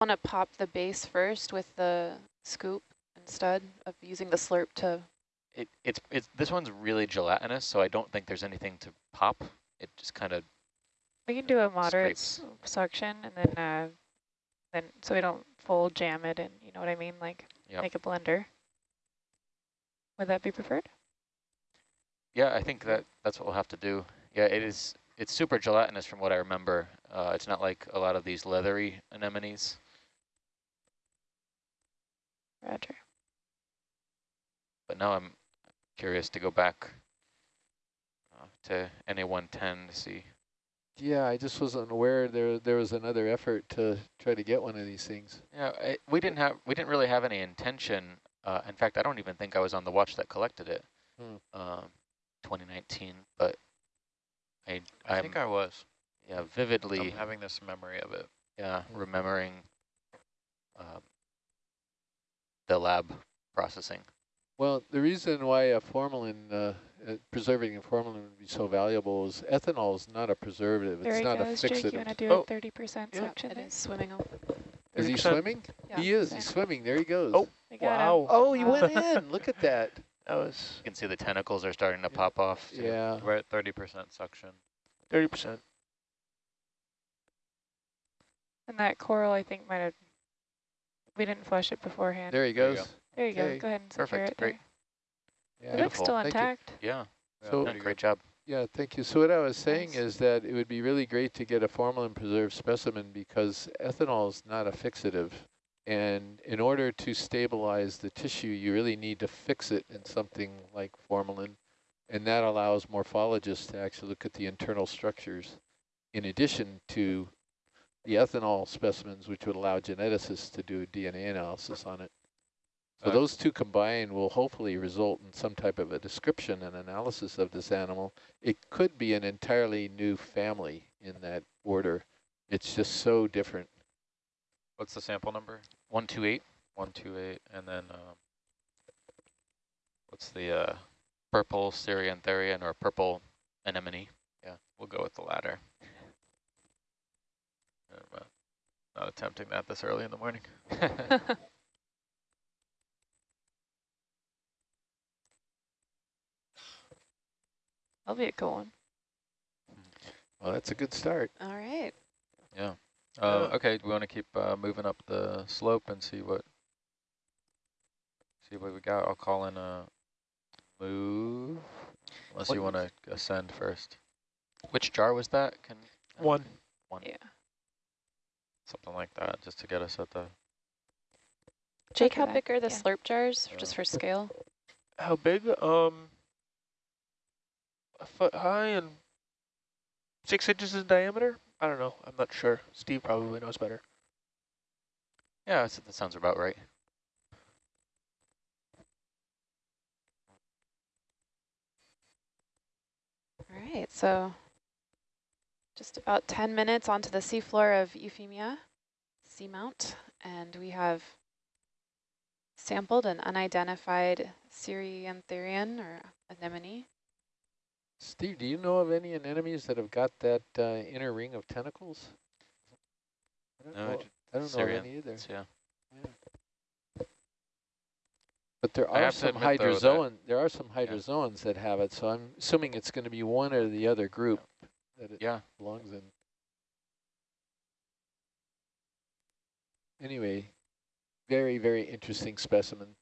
Want to pop the base first with the scoop instead of using the slurp to... It, it's, it's, this one's really gelatinous, so I don't think there's anything to pop. It just kind of We can do a moderate Scrapes. suction and then, uh, then so we don't full jam it and you know what I mean, like Yep. make a blender. Would that be preferred? Yeah, I think that that's what we'll have to do. Yeah, it is. It's super gelatinous from what I remember. Uh, it's not like a lot of these leathery anemones. Roger. But now I'm curious to go back uh, to NA110 to see. Yeah, I just wasn't aware there there was another effort to try to get one of these things. Yeah, I, we didn't have. We didn't really have any intention. Uh, in fact, I don't even think I was on the watch that collected it. Hmm. Um, 2019, but I I I'm, think I was. yeah vividly I'm having this memory of it. yeah remembering um, the lab processing. Well, the reason why a formalin, uh, uh, preserving a formalin would be so valuable is ethanol is not a preservative. There it's he not goes, a Jake. You want to do Oh. a 30% Yeah. suction It there? is swimming up. Is he swimming? Yeah. He is. He's swimming. There he goes. Oh, We got him. Wow. Oh, he went in. Look at that. That was You can see the tentacles are starting to Yeah. pop off. too. Yeah. we're at 30% suction. 30%. And that coral, I think, might have, we didn't flush it beforehand. There he There you go. There you Okay. go. Go ahead and secure Perfect. it Great. there. Yeah. It looks Beautiful. still Thank you. intact. Yeah. So- done a great job. Yeah, thank you. So what I was saying Nice. is that it would be really great to get a formalin preserved specimen because ethanol is not a fixative. And in order to stabilize the tissue, you really need to fix it in something like formalin. And that allows morphologists to actually look at the internal structures in addition to the ethanol specimens, which would allow geneticists to do DNA analysis on it. So those two combined will hopefully result in some type of a description and analysis of this animal. It could be an entirely new family in that order. It's just so different. What's the sample number? 128. 128. And then um, What's the uh, purple ceriantharian or purple anemone? yeah, we'll go with the latter. I'm uh, not attempting that this early in the morning. That'll be a cool one. Well, that's a good start. All right. Yeah. Yeah. Uh, okay, we want to keep uh, moving up the slope and see what see what we got. I'll call in a move, unless you want to ascend first. Which jar was that? Can One. One. Yeah. Something like that, just to get us at the. Jake, how big are the Yeah. slurp jars, just for scale? How big? Um, a foot high and six inches in diameter. I don't know. I'm not sure. Steve probably knows better. Yeah, that sounds about right. All right, so just about 10 minutes onto the seafloor of Euphemia seamount, and we have sampled an unidentified ceriantharian or anemone. Steve, do you know of any anemones that have got that uh, inner ring of tentacles? I don't No, know, I don't know of any either. Yeah. But there I are some admit, hydrozoan. There are some hydrozoans that have it, so I'm assuming it's going to be one or the other group that it Yeah. belongs in. Anyway, very very interesting specimen.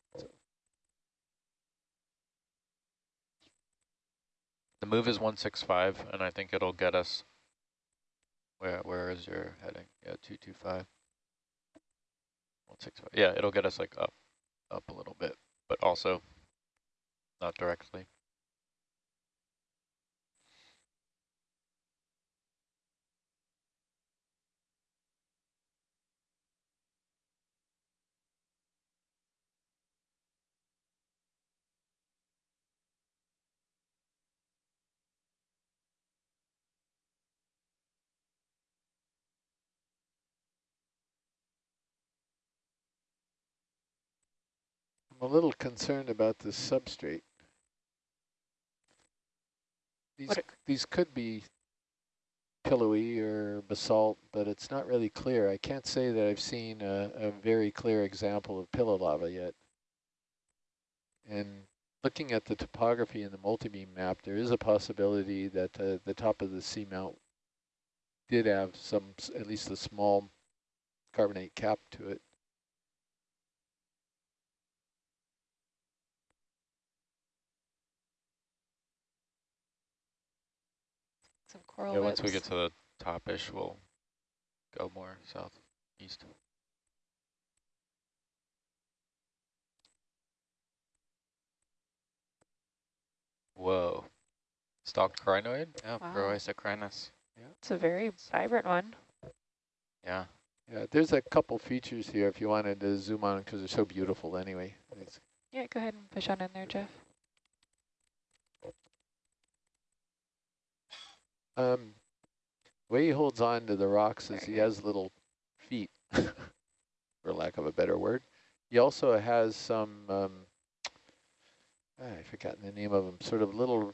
The move is 165, and I think it'll get us. Where Where is your heading? Yeah, 225. 165. Yeah, it'll get us like up, up a little bit, but also not directly. A little concerned about this substrate. These these could be pillowy or basalt, but it's not really clear. I can't say that I've seen a, a very clear example of pillow lava yet. And looking at the topography in the multi-beam map, there is a possibility that uh, the top of the seamount did have some, at least a small carbonate cap to it. Some coral Yeah, once we get to the top-ish, we'll go more southeast. Whoa. Stalked crinoid? Yeah, Wow. Proisocrinus. It's a very vibrant one. Yeah. Yeah, there's a couple features here if you wanted to zoom on because they're so beautiful anyway. It's- Yeah, go ahead and push on in there, Jeff. Um, the way he holds on to the rocks is he has little feet, for lack of a better word. He also has some, um, ah, I've forgotten the name of them, sort of little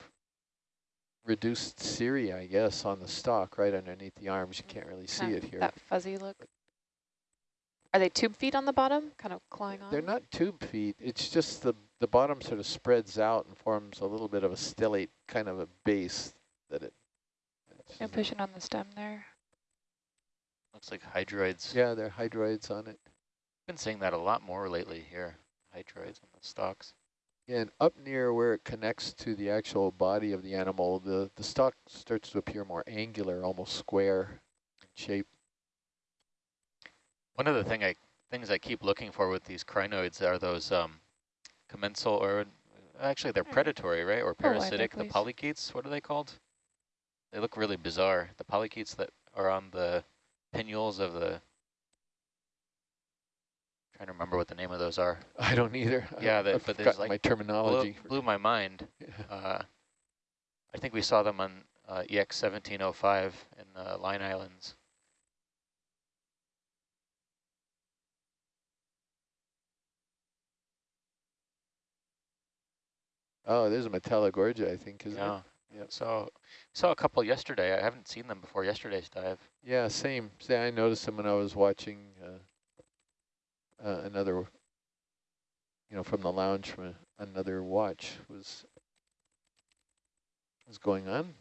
reduced ciria, I guess, on the stalk right underneath the arms. You can't really see it here. That fuzzy look. Are they tube feet on the bottom, kind of clawing on? They're not tube feet. It's just the, the bottom sort of spreads out and forms a little bit of a stellate kind of a base that it. It's- Yeah, pushing on the stem there. Looks like hydroids. yeah, there are hydroids on it. Been seeing that a lot more lately here. Hydroids on the stalks. Yeah, and up near where it connects to the actual body of the animal, the, the stalk starts to appear more angular, almost square in shape. One of the thing I things I keep looking for with these crinoids are those um, commensal or actually they're Hmm. predatory, right? Or Oh, parasitic. the please. polychaetes. What are they called? They look really bizarre. The polychaetes that are on the pinnules of the. Trying to remember what the name of those are. I don't either. Yeah, that- I've but there's like my terminology. for- blew my mind. Uh, I think we saw them on uh, EX 1705 in the Line Islands. oh, there's a Metallogorgia, I think, isn't yeah. it? Yep. So saw a couple yesterday. I haven't seen them before yesterday's dive. Yeah, same. Say, I noticed them when I was watching uh, uh, another, you know, from the lounge from a, another watch was was going on.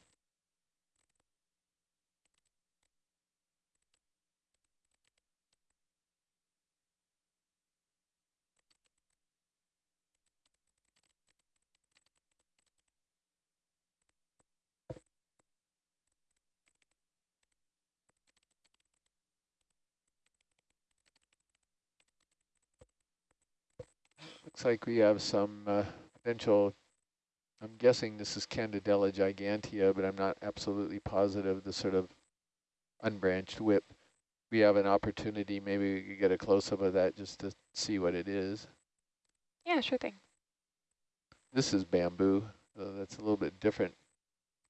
Looks like we have some uh, potential, I'm guessing this is Candidella gigantea, but I'm not absolutely positive, the sort of unbranched whip. We have an opportunity, maybe we could get a close-up of that just to see what it is. Yeah, sure thing. This is bamboo, so that's a little bit different.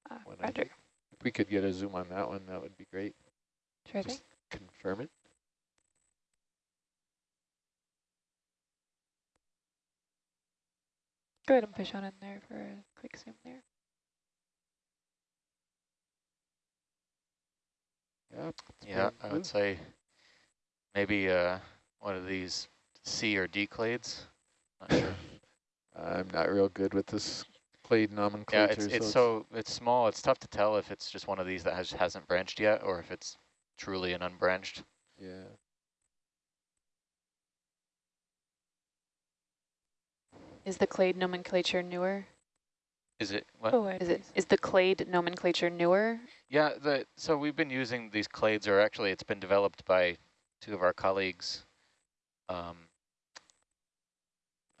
Uh, Roger. If we could get a zoom on that one, that would be great. Sure thing. Confirm it. Go ahead and push on in there for a quick zoom there. Yeah. Yeah, I would say maybe uh, one of these C or D clades. Not sure. I'm not real good with this clade yeah, nomenclature. it's it's so so it's small. It's tough to tell if it's just one of these that has hasn't branched yet, or if it's truly an unbranched. yeah. Is the clade nomenclature newer? Is it what? Go ahead, Is it please. is the clade nomenclature newer? Yeah, the so we've been using these clades, or actually it's been developed by two of our colleagues, um,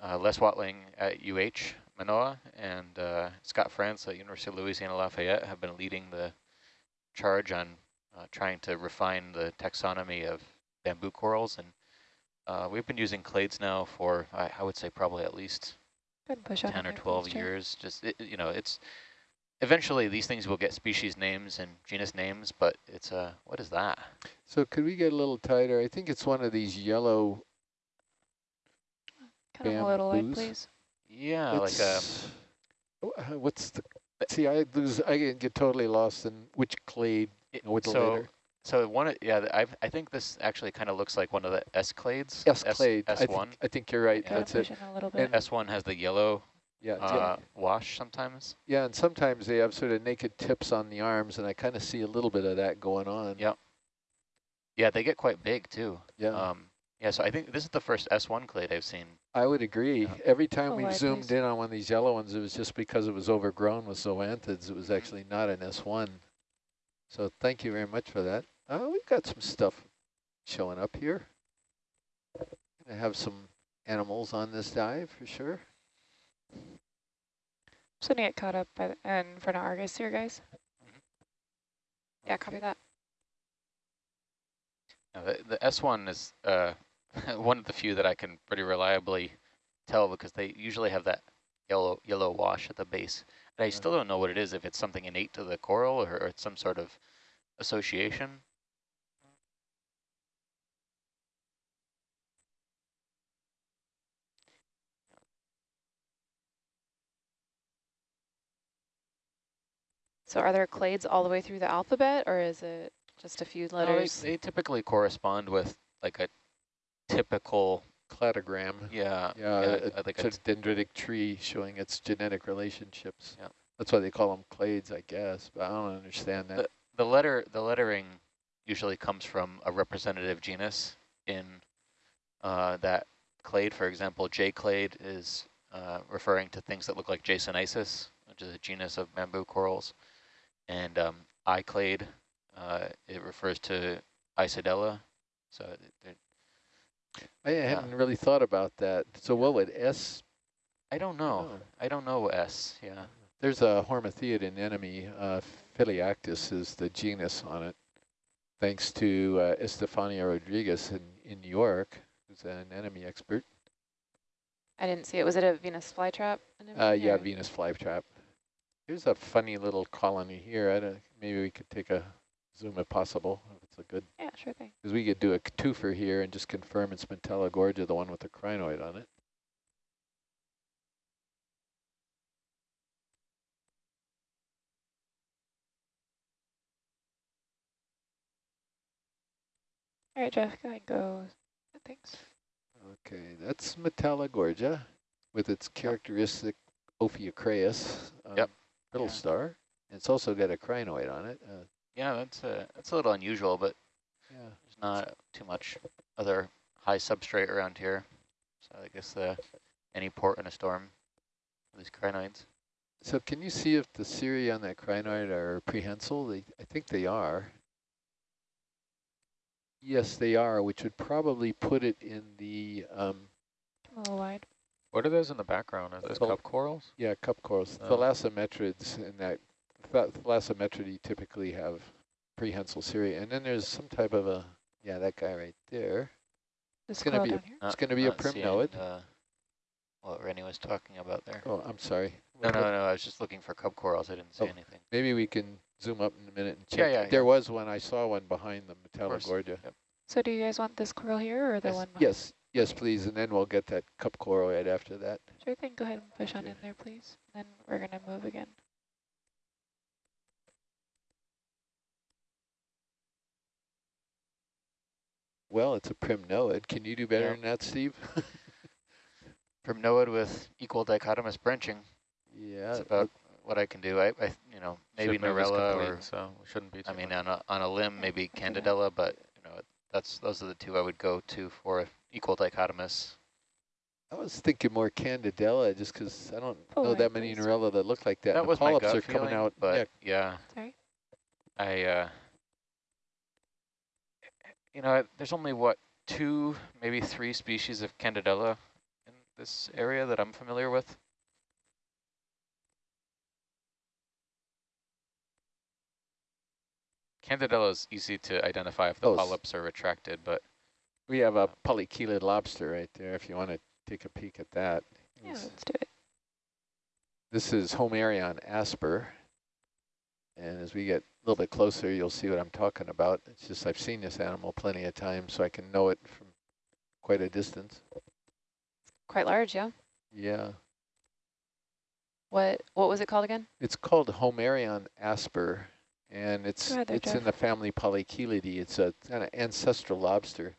uh, Les Watling at UH Manoa and uh, Scott France at University of Louisiana Lafayette have been leading the charge on uh, trying to refine the taxonomy of bamboo corals. And uh, we've been using clades now for, I, I would say probably at least Go ahead and push on 10 or 12 Jeff. years. Just, it, you know, it's eventually these things will get species names and genus names, but it's, uh, what is that? So could we get a little tighter? I think it's one of these yellow. Kind of a little light, bamboos. please. Yeah, like a, uh, What's the? See, I lose. I get get totally lost in which clade It- with so, later. So one, of- yeah, I I think this actually kind of looks like one of the S clades. S clade. I S think, one. I think you're right. Yeah. That's it. a little bit. And- S one has the yellow Yeah, it's- uh, wash sometimes. yeah, and sometimes they have sort of naked tips on the arms, and I kind of see a little bit of that going on. Yeah. Yeah, they get quite big too. Yeah, Um, yeah, so I think this is the first S1 clade I've seen. I would agree. Yeah. Every time Oh, we wide, zoomed please. in on one of these yellow ones, it was just because it was overgrown with zoanthids. It was actually not an S1. So thank you very much for that. Uh, we've got some stuff showing up here. Gonna have some animals on this dive for sure. Just gonna get caught up by the, in front of Argus here, guys. Yeah, copy that. Now, the, the S1 is uh, one of the few that I can pretty reliably tell because they usually have that yellow yellow wash at the base. And I Yeah. still don't know what it is, if it's something innate to the coral or, or it's some sort of association. So are there clades all the way through the alphabet, or is it just a few No, they, letters? they typically correspond with like a typical, Cladogram. yeah, Yeah, yeah, a, uh, like a dendritic tree showing its genetic relationships. Yeah. That's why they call them clades, I guess, but I don't understand that. the letter the lettering usually comes from a representative genus in uh, that clade. For example, J clade is uh, referring to things that look like Jasonisis, which is a genus of bamboo corals, and um, I clade uh, it refers to Isidella. So they're- I hadn't really thought about that. So what would S? I don't know. Oh. I don't know S. Yeah. There's a Hormathiid anemone, uh, Phelliactis is the genus on it, thanks to uh, Estefania Rodriguez in, in New York, who's an anemone expert. I didn't see it. Was it a Venus flytrap? Uh, yeah, Venus flytrap. Here's a funny little colony here. I don't, maybe we could take a zoom if possible, if it's a good, Yeah, sure thing. because we could do a twofer here and just confirm it's Metallogorgia, the one with the crinoid on it. All right, Jeff, go ahead and go. Thanks. Okay, that's Metallogorgia with its characteristic Ophiocreas um, Yep. brittle Yeah. star. It's also got a crinoid on it. Uh, Yeah, that's a that's a little unusual, but yeah. There's not too much other high substrate around here. So I guess the any port in a storm these crinoids. So can you see if the cirri on that crinoid are prehensile? They, I think they are. Yes, they are, which would probably put it in the, um, a little wide. What are those in the background? Are those Well- cup corals? yeah, cup corals. Oh. Thalassometrids in that, th Thalassometridae typically have prehensile cirri. And then there's some type of a, yeah, that guy right there. This gonna be a- down here. Not- gonna be a not primnoid. Uh, what Rennie was talking about there. Oh, I'm sorry. No, no, no. I was just looking for cub corals. I didn't see Oh. anything. Maybe we can zoom up in a minute and check. Yeah, yeah, There yeah. was one, I saw one behind the course. Metallogorgia. Yep. So do you guys want this coral here or the Yes. one? behind? Yes, yes, please, and then we'll get that cup coral right after that. Sure thing. Go ahead and push on in there, please. Then we're gonna move again. Well, it's a primnoid. Can you do better Yeah. than that, Steve? Primnoid with equal dichotomous branching. yeah. That's about what I can do. I, I you know, maybe Should Narella complete, or so we shouldn't be. I mean, much. on a on a limb, maybe I'll do that. Candidella, but you know, that's those are the two I would go to for equal dichotomous. I was thinking more Candidella, just because I don't Pull know that many please. Narella that look like that. That the was my polyps gut are coming feeling, out. but yeah, yeah, Sorry. I, uh, you know, there's only what two, maybe three species of Candidella in this area that I'm familiar with. Candidella is easy to identify if the Oh, polyps are retracted, but we have a uh, polychelid lobster right there. If you want to take a peek at that. Yeah, It's- let's do it. This is Homeryon asper. And as we get a little bit closer, you'll see what I'm talking about. It's just I've seen this animal plenty of times, so I can know it from quite a distance. Quite large, yeah. Yeah. What what was it called again? It's called Homeryon asper, and it's there, it's in the family Polychelidae. It's a kind of ancestral lobster.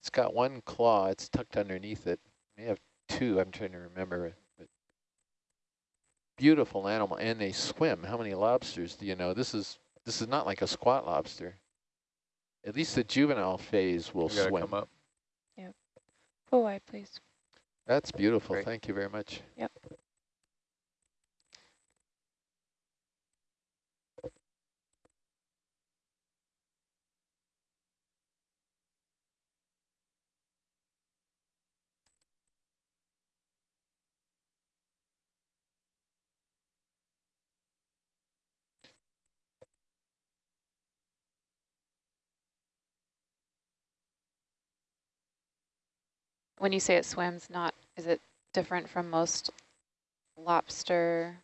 It's got one claw. It's tucked underneath it. May have two. I'm trying to remember beautiful animal, and they swim. How many lobsters do you know? This is this is not like a squat lobster. At least the juvenile phase will You swim. come up. Full wide, please. That's beautiful. Great. Thank you very much. Yep. When you say it swims, not, is it different from most lobster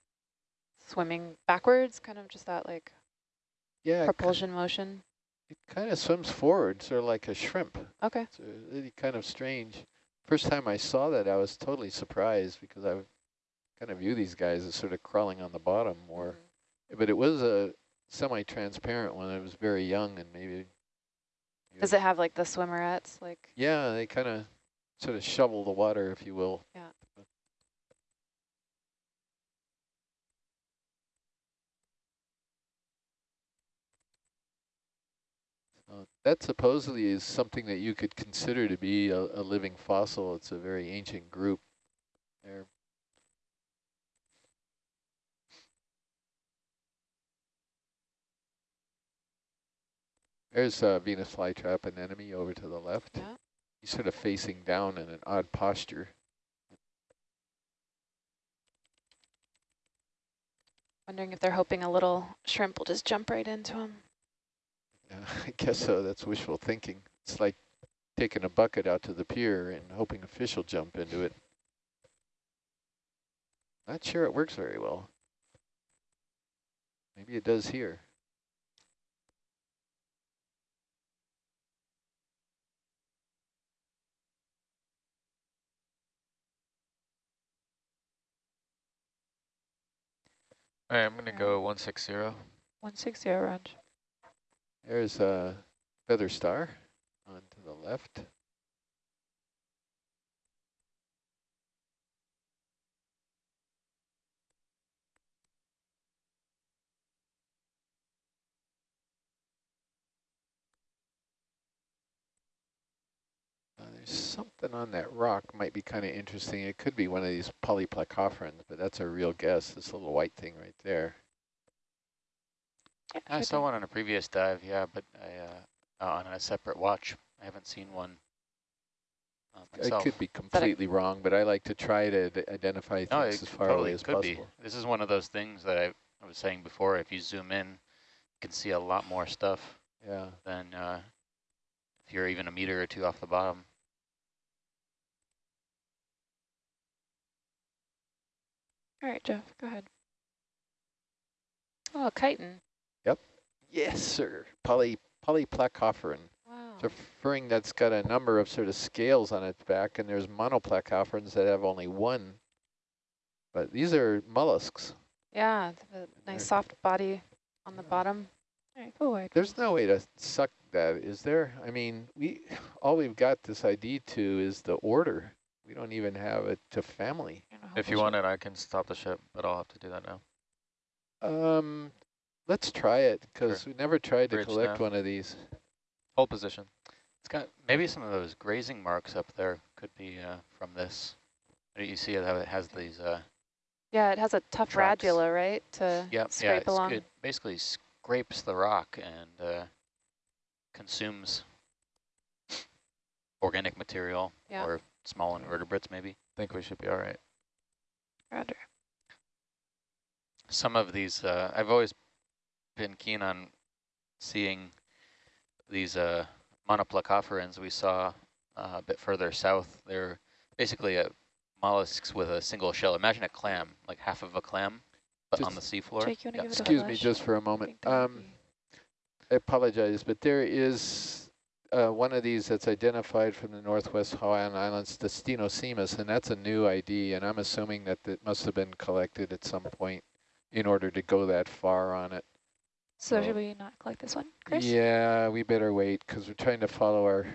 swimming backwards? Kind of just that like Yeah, it propulsion motion? It kind of swims forward, sort of like a shrimp. Okay. It's really kind of strange. First time I saw that, I was totally surprised because I kind of view these guys as sort of crawling on the bottom more. Mm-hmm. But it was a semi-transparent one. It was very young and maybe. Does it have like the swimmerets? Like, Yeah, they kind of sort of shovel the water, if you will. Yeah. Uh, that supposedly is something that you could consider to be a, a living fossil. It's a very ancient group. They're There's a Venus flytrap anemone over to the left. Yeah. He's sort of facing down in an odd posture. wondering if they're hoping a little shrimp will just jump right into him. Yeah, I guess so. That's wishful thinking. It's like taking a bucket out to the pier and hoping a fish will jump into it. Not sure it works very well. Maybe it does here. All right, I'm gonna go um, one six zero. 160 range. There's a feather star on to the left. Something on that rock might be kind of interesting. It could be one of these polyplacophorans, but that's a real guess. This little white thing right there. Yeah, I saw thing. one on a previous dive, yeah, but I, uh, uh, on a separate watch. I haven't seen one uh, I could be completely wrong, but I like to try to identify things it as far totally away as could possible. be. This is one of those things that I, I was saying before. If you zoom in, you can see a lot more stuff Yeah. than uh, if you're even a meter or two off the bottom. All right, Jeff, go ahead. Oh, a chiton. Yep. Yes, sir. Poly polyplacophoran. Wow. It's a furring that's got a number of sort of scales on its back, and there's monoplacophorans that have only one. But these are mollusks. Yeah, they have a nice soft body on the bottom. All right, full wide. There's no way to suck that, is there? I mean, we all we've got this ID to is the order. We don't even have it to family. I don't know how If you want it, I can stop the ship, but I'll have to do that now. Um, let's try it because we never tried to collect nav. one of these. Hold position. It's got maybe some of those grazing marks up there could be uh, from this. You see how it has these, uh, Yeah, it has a tough Tracks. radula, right, to yep, yeah, scrape it's, along. it basically scrapes the rock and uh, consumes organic material Yeah. or small invertebrates maybe. I think we should be all right. Roger. Some of these, uh, I've always been keen on seeing these uh, monoplacophorans we saw uh, a bit further south. They're basically a mollusks with a single shell. Imagine a clam, like half of a clam, but on the seafloor. Jake, you want to Yeah. give it a Excuse me just for a moment. think that would Um, I apologize, but there is uh, one of these that's identified from the Northwest Hawaiian Islands, the Stenosemus, and that's a new ID, and I'm assuming that it must have been collected at some point in order to go that far on it. So should we not collect this one, Chris? Yeah, we better wait because we're trying to follow our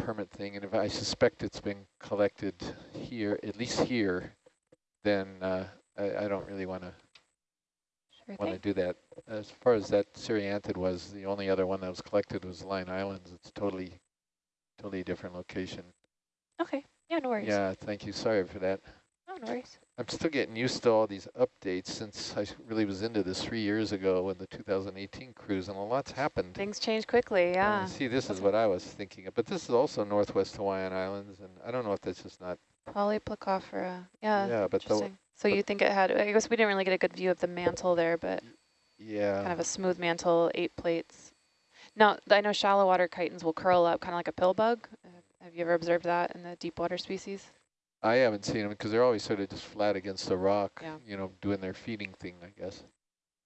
permit thing. And if I suspect it's been collected here, at least here, then uh, I, I don't really want to Sure want to do that. As far as that cerianthid was, the only other one that was collected was Line Islands. It's totally, totally different location. Okay. Yeah, no worries. Yeah, thank you. Sorry for that. No, no worries. I'm still getting used to all these updates since I really was into this three years ago in the 2018 cruise, and a lot's happened. Things change quickly, yeah. see, this is what I was thinking of, but this is also Northwest Hawaiian Islands, and I don't know if that's just not, Polyplacophora, yeah. yeah, but the, Interesting. So you think it had, I guess we didn't really get a good view of the mantle there, but yeah, kind of a smooth mantle, eight plates. Now, I know shallow water chitons will curl up kind of like a pill bug. Uh, Have you ever observed that in the deep water species? I haven't seen them because they're always sort of just flat against the rock, Yeah. you know, doing their feeding thing, I guess.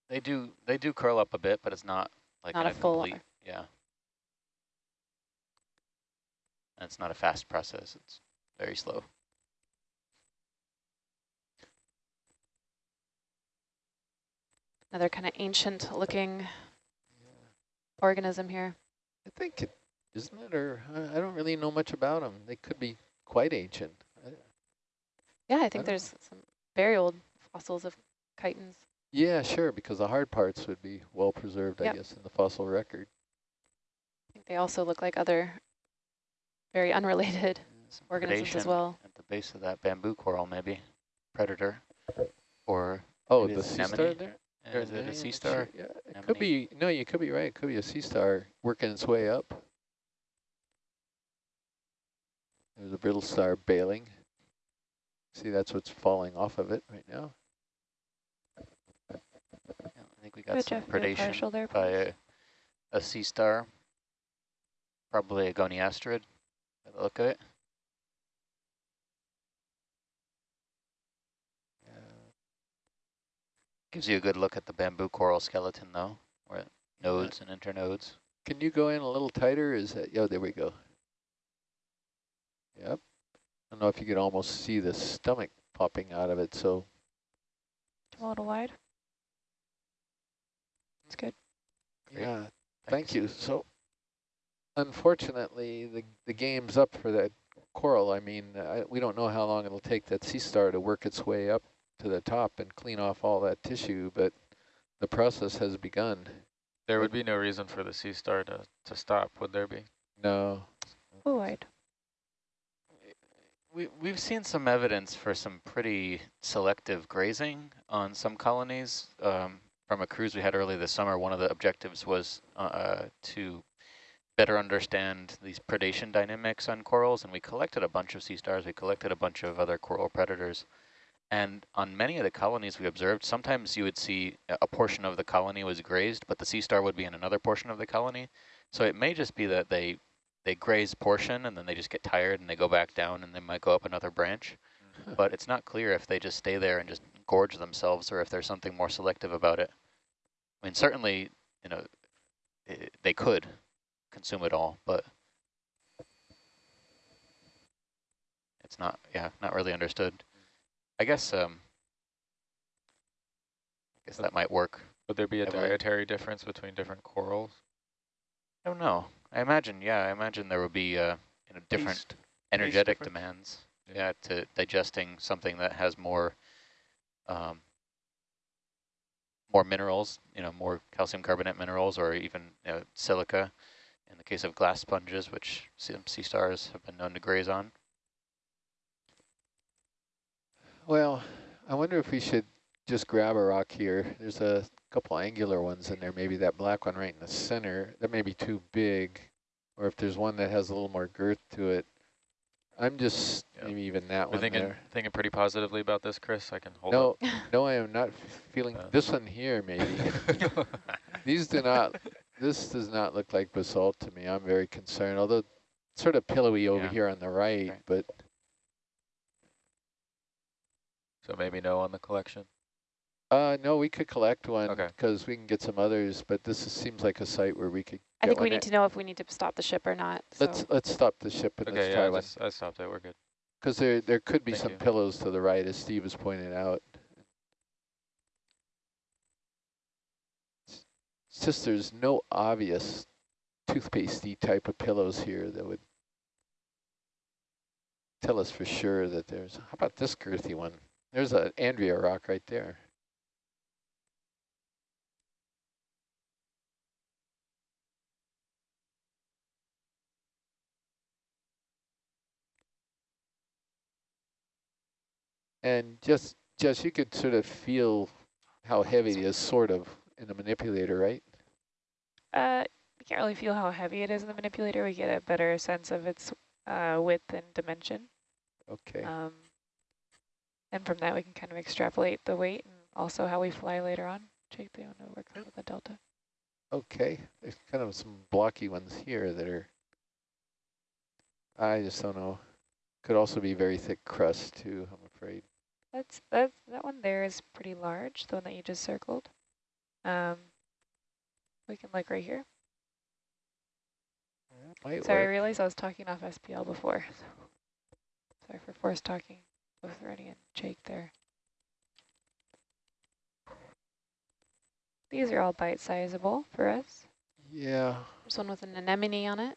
They do they do curl up a bit, but it's not like Not in a full complete, yeah. And it's not a fast process. It's very slow. Another kind of ancient looking organism here. I think it, isn't it, or I, I don't really know much about them. They could be quite ancient. I, Yeah, I don't think know. there's some very old fossils of chitons. yeah, sure, because the hard parts would be well preserved, Yep. I guess, in the fossil record. I think they also look like other very unrelated Some organisms as well. At the base of that bamboo coral, maybe predator, or Oh, the it's sea star there? Uh, is it a sea star? Yeah, it could be. No, you could be right. It could be a sea star working its way up. There's a brittle star bailing. See, that's what's falling off of it right now. Yeah, I think we got Good some job, good predation there, by a, a sea star, probably a goniasterid by the look of it. Gives you a good look at the bamboo coral skeleton though, where it uh, nodes and internodes. Can you go in a little tighter? Is that? Oh, there we go. Yep. I don't know if you could almost see the stomach popping out of it. So A little wide. It's good. Great. yeah, thank Thanks. you. So unfortunately, the the game's up for that coral. I mean, I, we don't know how long it'll take that sea star to work its way up to the top and clean off all that tissue, but the process has begun. There would be no reason for the sea star to, to stop, would there be? No. Ooh. We, we've seen some evidence for some pretty selective grazing on some colonies. Um, from a cruise we had earlier this summer, one of the objectives was uh, to better understand these predation dynamics on corals, and we collected a bunch of sea stars, we collected a bunch of other coral predators. And on many of the colonies we observed, sometimes you would see a portion of the colony was grazed, but the sea star would be in another portion of the colony. So it may just be that they they graze portion and then they just get tired and they go back down and they might go up another branch. Mm-hmm. But it's not clear if they just stay there and just gorge themselves or if there's something more selective about it. I mean, certainly, you know, i they could consume it all, but it's not, yeah, not really understood. I guess, um, I guess that might work. Would there be a dietary difference between different corals? I don't know. I imagine, yeah, I imagine there would be, uh, you know, different Taste- energetic difference? demands. Yeah. Yeah, to digesting something that has more, um, more minerals, you know, more calcium carbonate minerals, or even you know, silica. In the case of glass sponges, which some sea stars have been known to graze on. Well, I wonder if we should just grab a rock here. There's a couple angular ones in there. Maybe that black one right in the center. That may be too big. Or if there's one that has a little more girth to it. I'm just, Yeah. maybe even that We're one thinking, there. thinking pretty positively about this, Chris. I can hold No, no, I am not feeling, Uh. this one here maybe. These do not, this does not look like basalt to me. I'm very concerned, although sort of pillowy over Yeah. here on the right, Okay. but so maybe no on the collection. uh, no, we could collect one Okay. because we can get some others, but this is, seems like a site where we could I get think we need at- to know if we need to stop the ship or not. So Let's let's stop the ship and Okay, let's yeah, try I, one I stopped it. We're good. because there there could be Thank some you. pillows to the right, as Steve has pointed out. It's just there's no obvious toothpastey type of pillows here that would tell us for sure that there's, how about this girthy one? There's an Andrea rock right there. And just, just you could sort of feel how heavy it is, sort of, in the manipulator, right? Uh, we can't really feel how heavy it is in the manipulator. We get a better sense of its uh, width and dimension. Okay. Um, and from that, we can kind of extrapolate the weight and also how we fly later on. Jake, do you want to work on the delta? Okay, there's kind of some blocky ones here that are, I just don't know. Could also be very thick crust too, I'm afraid. That's that that one there is pretty large, the one that you just circled. Um, we can look right here. Might Sorry, I realized I was talking off SPL before. So sorry for force talking with Rennie and Jake there. These are all bite sizable for us. Yeah, There's one with an anemone on it.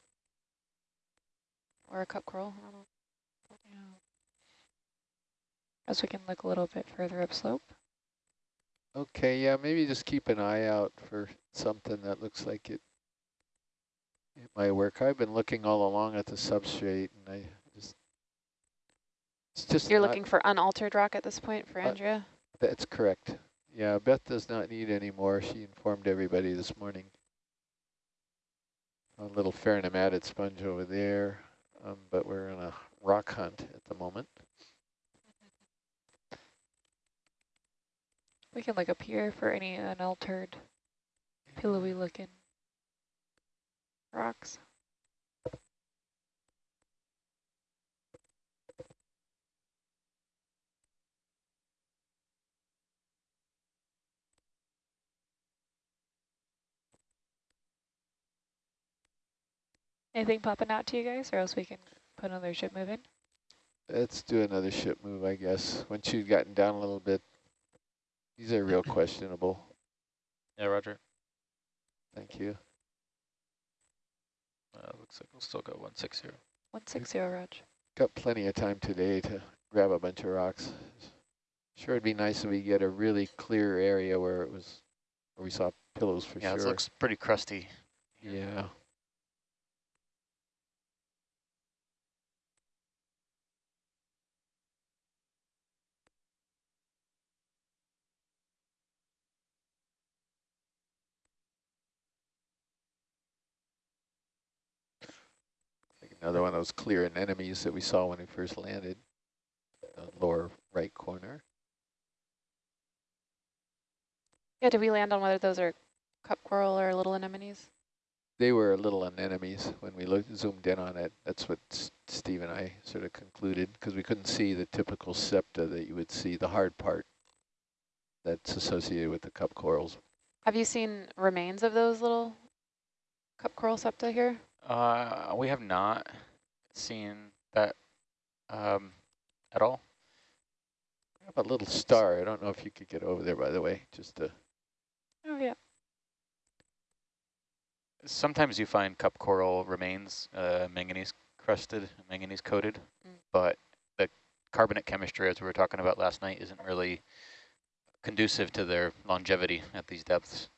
Or a cup coral, I don't know. As we can look a little bit further upslope. okay, yeah, maybe just keep an eye out for something that looks like it it might work. I've been looking all along at the substrate and I just, it's just You're looking for unaltered rock at this point for Uh, Andrea? That's correct. Yeah, Beth does not need any more. She informed everybody this morning. A little pheronematid sponge over there, um, but we're on a rock hunt at the moment. We can look up here for any unaltered, pillowy looking rocks. Anything popping out to you guys, or else we can put another ship move in? Let's do another ship move, I guess. Once you've gotten down a little bit, these are real questionable. Yeah, Roger. Thank you. Uh, looks like we'll still go 160. 160, Raj. Got plenty of time today to grab a bunch of rocks. Sure, it'd be nice if we get a really clear area where it was, where we saw pillows for Yeah, sure. it looks pretty crusty. Yeah. Another one of those clear anemones that we saw when we first landed, the lower right corner. Yeah, did we land on whether those are cup coral or little anemones? They were little anemones when we looked, zoomed in on it. That's what S- Steve and I sort of concluded because we couldn't see the typical septa that you would see, the hard part that's associated with the cup corals. Have you seen remains of those little cup coral septa here? Uh, we have not seen that um, at all. A little star. I don't know if you could get over there, by the way, just to, Oh, yeah. Sometimes you find cup coral remains uh, manganese crusted, manganese coated, Mm. but the carbonate chemistry, as we were talking about last night, isn't really conducive to their longevity at these depths.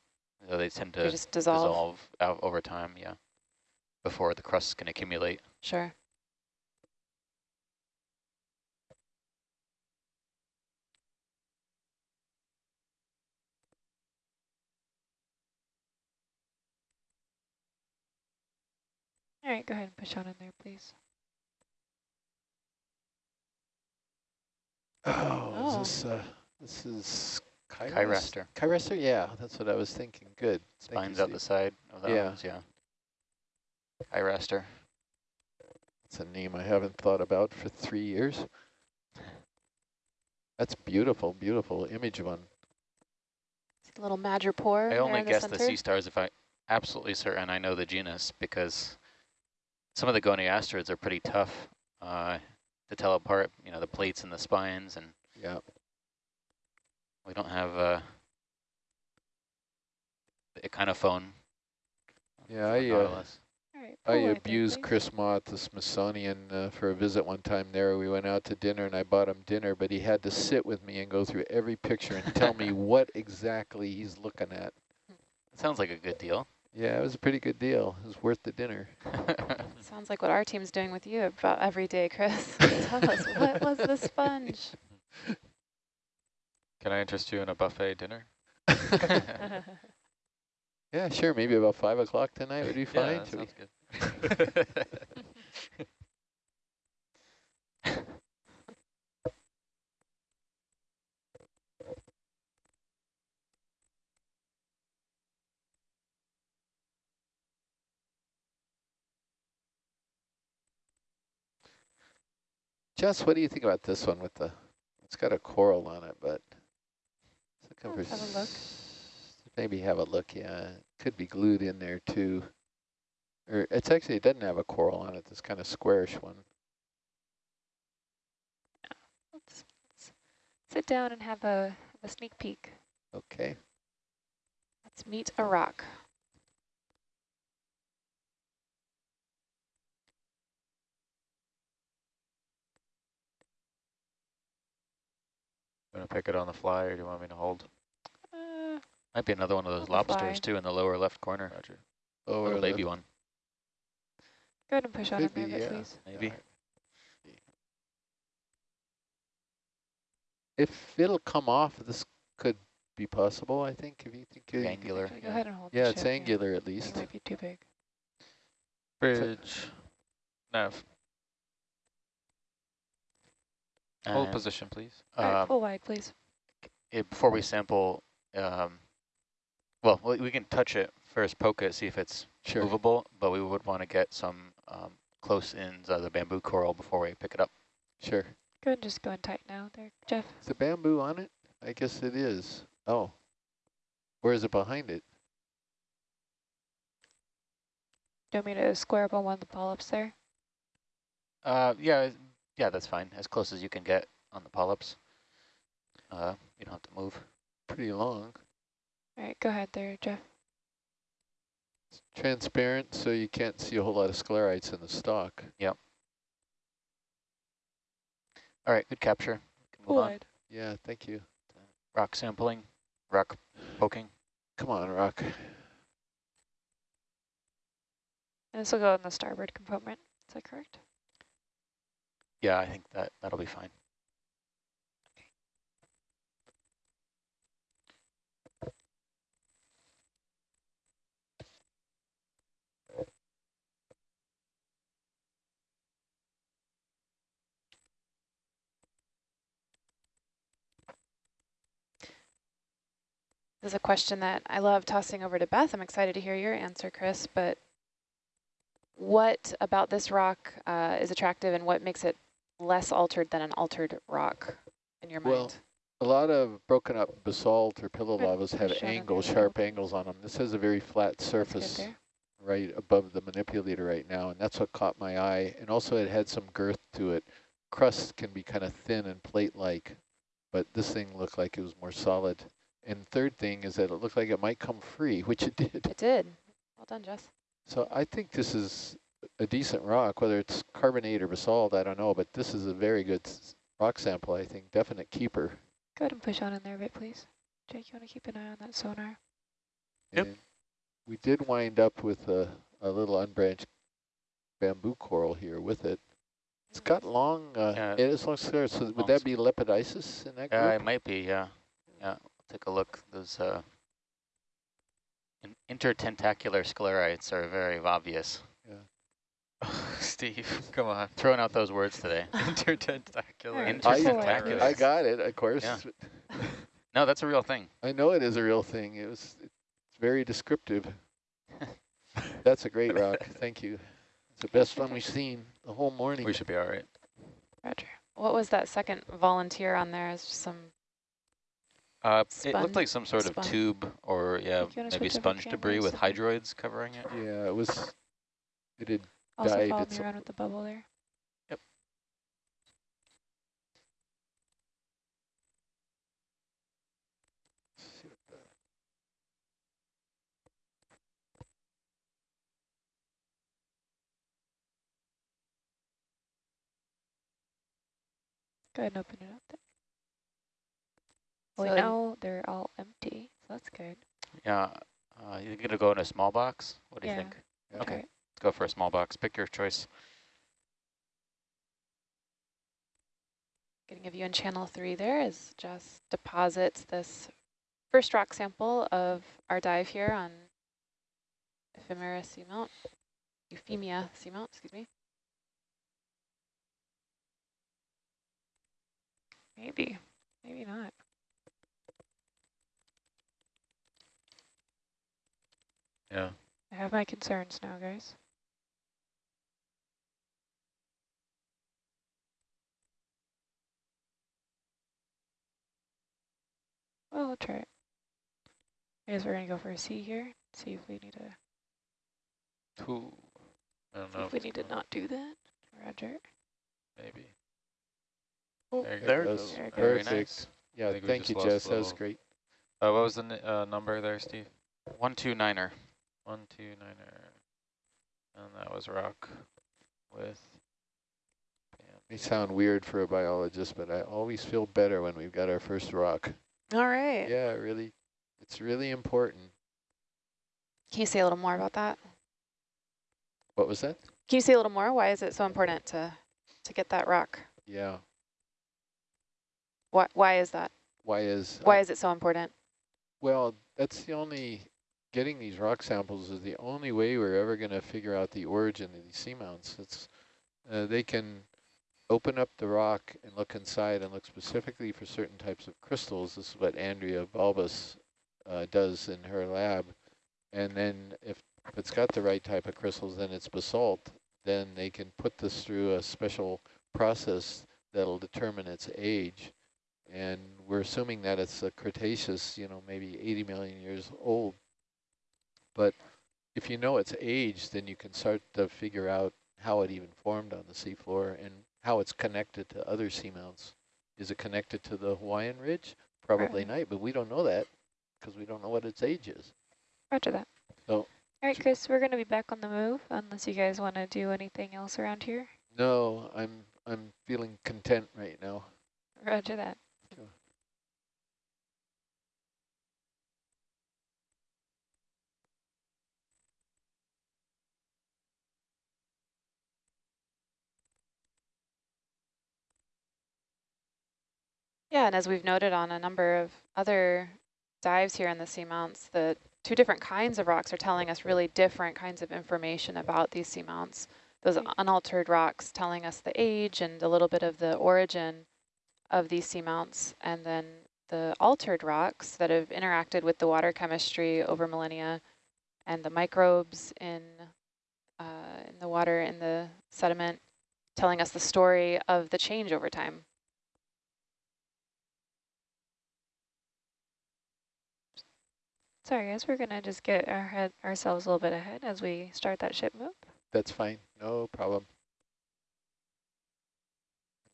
So they tend They to just dissolve? dissolve over time, yeah, before the crusts can accumulate. Sure. All right, go ahead and push on in there, please. oh, Oh. is this, uh, this is Chiras? Chiraster. Chiraster? Yeah, that's what I was thinking. Good. Spines out the side of that Yeah. ones, yeah. Chiraster. It's a name I haven't thought about for three years. That's beautiful, beautiful image one. It's a little madrepore I only in the guess the sea stars if I absolutely certain I know the genus because some of the goniastrids are pretty tough uh, to tell apart, you know, the plates and the spines, and Yeah. we don't have uh, the echinophone. Yeah, I, uh, Nautilus. All right. I pull wide abused please. Chris Mah at the Smithsonian uh, for a visit one time there. We went out to dinner and I bought him dinner, but he had to sit with me and go through every picture and tell me what exactly he's looking at. Sounds like a good deal. Yeah, it was a pretty good deal. It was worth the dinner. Sounds like what our team's doing with you about every day, Chris. Tell us, what was the sponge? Can I interest you in a buffet dinner? Yeah, sure. Maybe about 5 o'clock tonight would be fine. Yeah, that sounds good. Jess, what do you think about this one with the, it's got a coral on it, but. Let's have a look. Maybe have a look, yeah. Could be glued in there too. Or it's actually, it doesn't have a coral on it, this kind of squarish one. Let's, let's sit down and have a, have a sneak peek. Okay. Let's meet a rock. You want to pick it on the fly, or do you want me to hold? Uh, Might be another one of those On the fly. lobsters too in the lower left corner. Roger. Oh, Little baby one, go ahead and push on in Could there, be, a bit, yeah. please. maybe. If it'll come off, this could be possible, I think, if you think. you- Angular. Go ahead and hold the Yeah, it's ship, angular at It least. might be too big. Bridge. Nav. Hold And, position, please. All right, um, pull wide, please. it, before we sample, um, well, we we can touch it first, poke it, see if it's Sure. movable, but we would want to get some um, close ins of the bamboo coral before we pick it up. Sure. Go ahead and just go and tight now there, Jeff. Is the bamboo on it? I guess it is. Oh. Where is it behind it? Do you want me to square up on one of the polyps there? Uh, yeah, yeah, that's fine. As close as you can get on the polyps. Uh, you don't have to move. Pretty long. All right, go ahead there, Jeff. It's transparent, so you can't see a whole lot of sclerites in the stock. Yep. All right, good capture. We can Pull move on. Yeah, thank you. Rock sampling, rock poking. Come on, Rock. And this will go in the starboard compartment. Is that correct? Yeah, I think that that'll be fine. This is a question that I love tossing over to Beth. I'm excited to hear your answer, Chris, but what about this rock uh, is attractive and what makes it less altered than an altered rock in your Well, mind? A lot of broken up basalt or pillow Good. lavas have angles, sharp angles on them. This has a very flat surface right above the manipulator right now, and that's what caught my eye. And also it had some girth to it. Crust can be kind of thin and plate-like, but this thing looked like it was more solid. And third thing is that it looked like it might come free, which it did. It did. Well done, Jess. So I think this is a decent rock, whether it's carbonate or basalt, I don't know, but this is a very good rock sample, I think. Definite keeper. Go ahead and push on in there a bit, please. Jake, you want to keep an eye on that sonar? Yep. And we did wind up with a, a little unbranched bamboo coral here with it. It's got long, uh, Yeah. it is long scars. So would that be lepidisis in that group? Yeah, it might be. Yeah, yeah. Take a look. Those uh, intertentacular sclerites are very obvious. Yeah. Oh, Steve, come on. Throwing out those words today. Intertentacular. Alright, I, Intertentacular. I got it, of course. Yeah. No, that's a real thing. I know it is a real thing. It was it's very descriptive. That's a great rock. Thank you. It's the best one we've seen the whole morning. We should be all right. Roger. What was that second volunteer on there? Is some uh, it looked like some sort spun. of tube or yeah, maybe sponge debris with hydroids covering it. Yeah, it was. It had also died. followed it's around with the bubble there. Yep. Go ahead and open it up there. Well, So we know they're all empty, so that's good. Yeah, uh, you're gonna go in a small box? What do you think? Yeah. Okay, Alright. let's go for a small box. Pick your choice. Getting a view in channel three there is just deposits this first rock sample of our dive here on Ephemera seamount, Euphemia seamount, excuse me. Maybe, maybe not. Yeah. I have my concerns now, guys. Well, I'll try it. I guess we're gonna go for a C here. See if we need to. Two. I don't See know. if we need to not do that. Roger. Maybe. Oh, There you there it goes. goes. There it goes. Perfect. nice. Yeah, I think we thank you, Jess. That was great. Uh, what was the n- uh, number there, Steve? One two niner. One, two, niner. And that was rock with. May sound weird for a biologist, but I always feel better when we've got our first rock. All right. Yeah, really, it's really important. Can you say a little more about that? What was that? Can you say a little more? Why is it so important to, to get that rock? Yeah. Why, why is that? Why is Why uh, is it so important? Well, that's the only, getting these rock samples is the only way we're ever going to figure out the origin of these seamounts. It's, uh, they can open up the rock and look inside and look specifically for certain types of crystals. This is what Andrea Balbas uh, does in her lab. And then if, if it's got the right type of crystals, then it's basalt, then they can put this through a special process that'll determine its age and we're assuming that it's a Cretaceous, you know, maybe 80 million years old. But if you know its age, then you can start to figure out how it even formed on the seafloor and how it's connected to other seamounts. Is it connected to the Hawaiian Ridge? Probably Right. not, but we don't know that because we don't know what its age is. Roger that. So- All right, Chris, we're gonna be back on the move unless you guys want to do anything else around here. No, I'm I'm feeling content right now. Roger that. And as we've noted on a number of other dives here in the seamounts, the two different kinds of rocks are telling us really different kinds of information about these seamounts. Those unaltered rocks telling us the age and a little bit of the origin of these seamounts, and then the altered rocks that have interacted with the water chemistry over millennia and the microbes in, uh, in the water, in the sediment, telling us the story of the change over time. Sorry, guys, we're gonna just get our head ourselves a little bit ahead as we start that ship move. That's fine, no problem.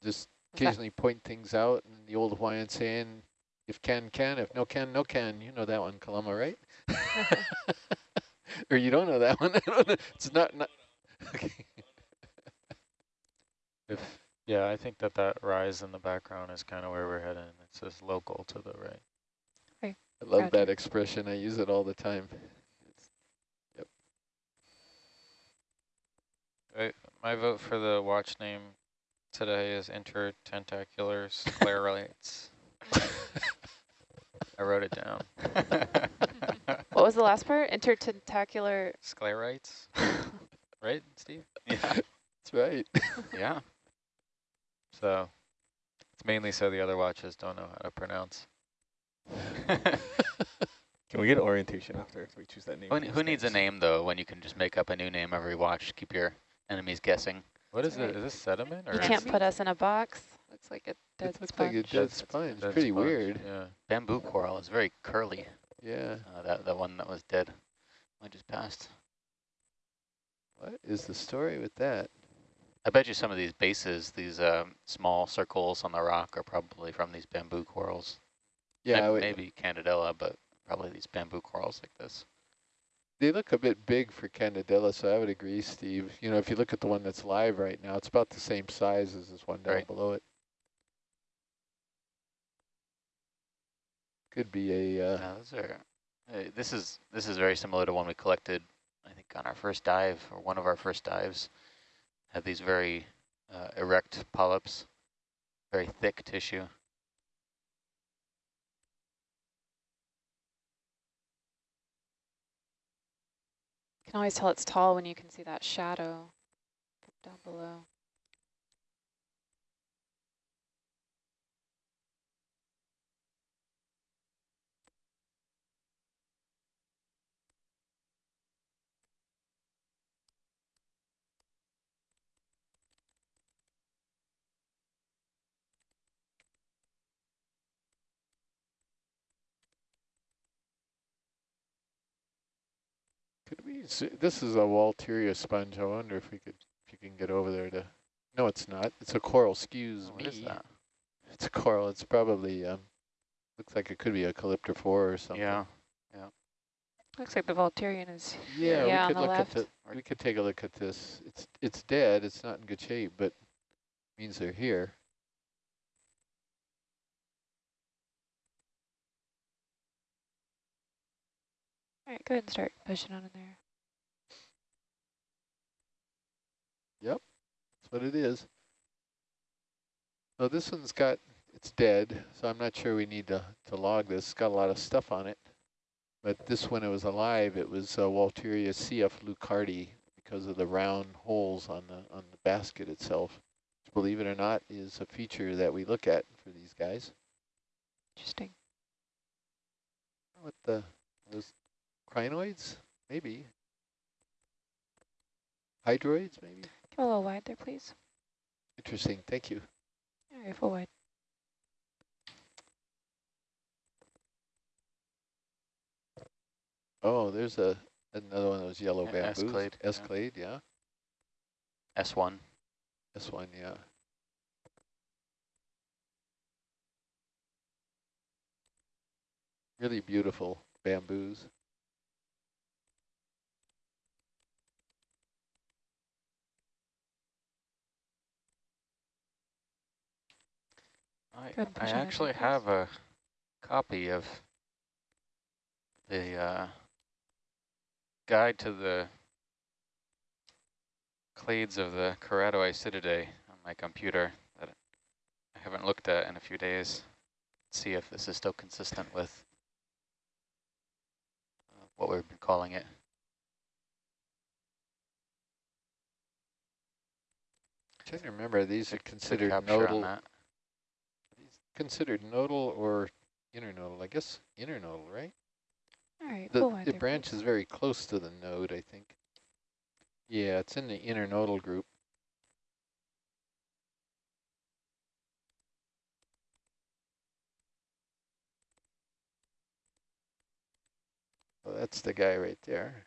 Just occasionally point things out and the old Hawaiian saying, if can, can, if no can, no can. You know that one, Kalama, right? or you don't know that one. I don't know. It's not, not okay. If yeah, I think that that rise in the background is kind of where we're heading. It's just local to the right. I love Gotcha. that expression. I use it all the time. It's, My vote for the watch name today is intertentacular sclerites. I wrote it down. What was the last part? Intertentacular. Sclerites, right, Steve? yeah, that's right. yeah. So it's mainly so the other watches don't know how to pronounce. Can we get orientation after if we choose that name? Who, who needs a name though when you can just make up a new name every watch? Keep your enemies guessing. What is Right. it? Is this sediment or? You can't put us in a box. Looks like a dead it looks sponge. like a dead That's- sponge. Dead Pretty sponge, weird. Yeah. Bamboo coral is very curly. Yeah. Uh, that the one that was dead. I just passed. What is the story with that? I bet you some of these bases, these um, small circles on the rock, are probably from these bamboo corals. Yeah, would, maybe Candidella, but probably these bamboo corals like this. They look a bit big for Candidella, so I would agree, Steve. You know, if you look at the one that's live right now, it's about the same size as this one down right. below it. Could be a. Uh, no, those are, uh, this is this is very similar to one we collected, I think, on our first dive or one of our first dives. Had these very uh, erect polyps, very thick tissue. Can always tell it's tall when you can see that shadow down below. This is a Walteria sponge. I wonder if we could, if you can get over there to, no, it's not. It's a coral, excuse Oh, me. What is that? It's a coral. It's probably, um, looks like it could be a calyptrophora or something. Yeah, yeah. Looks like the Walteria is Yeah, Yeah, on we could the look left. at the, we could take a look at this. It's, it's dead. It's not in good shape, but means they're here. All right, go ahead and start pushing on in there. Yep, that's what it is. So this one's got, it's dead, so I'm not sure we need to, to log this. It's got a lot of stuff on it. But this, when it was alive, it was uh, Walteria CF leuckarti because of the round holes on the on the basket itself. Which, believe it or not, is a feature that we look at for these guys. Interesting. What the, those crinoids? Maybe. Hydroids, maybe? Go a little wide there, please. Interesting, thank you. All right, full wide. Oh, there's a another one of those yellow Yeah, bamboos. S-clade, yeah. S-clade, yeah. S1. This one, yeah. Really beautiful bamboos. I, I push on it, actually please. have a copy of the uh, guide to the clades of the Keratoisididae on my computer that I haven't looked at in a few days. See if this is still consistent with uh, what we've been calling it. Trying to remember, these are considered nodal, that. Considered nodal or internodal. I guess internodal, right? All right, The, the there, branch please. is very close to the node, I think. Yeah, it's in the internodal group. Well, that's the guy right there.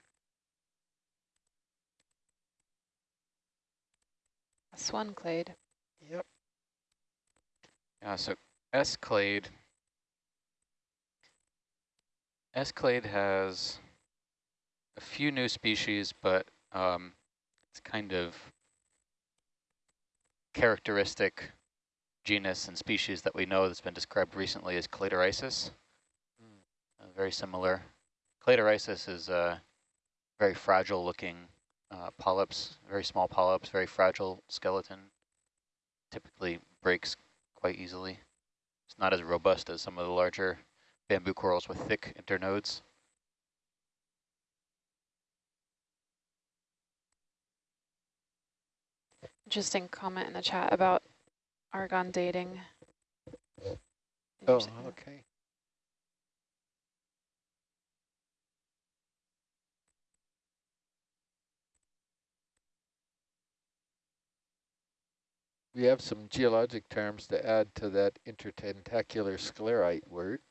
A swan clade. Yep. Yeah, so S-clade. S-clade has a few new species, but um, it's kind of characteristic genus and species that we know that's been described recently as Cladarisis. Uh, very similar. Cladarisis is a very fragile looking uh, polyps, very small polyps, very fragile skeleton. Typically breaks quite easily. It's not as robust as some of the larger bamboo corals with thick internodes. Interesting comment in the chat about argon dating. Oh, okay. We have some geologic terms to add to that intertentacular sclerite word.